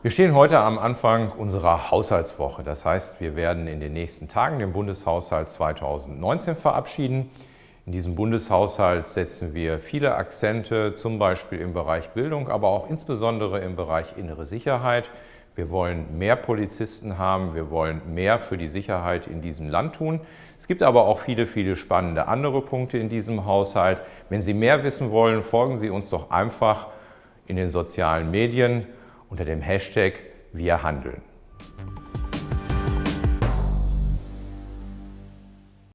Wir stehen heute am Anfang unserer Haushaltswoche. Das heißt, wir werden in den nächsten Tagen den Bundeshaushalt 2019 verabschieden. In diesem Bundeshaushalt setzen wir viele Akzente, zum Beispiel im Bereich Bildung, aber auch insbesondere im Bereich innere Sicherheit. Wir wollen mehr Polizisten haben, wir wollen mehr für die Sicherheit in diesem Land tun. Es gibt aber auch viele, viele spannende andere Punkte in diesem Haushalt. Wenn Sie mehr wissen wollen, folgen Sie uns doch einfach in den sozialen Medien unter dem Hashtag Wir handeln.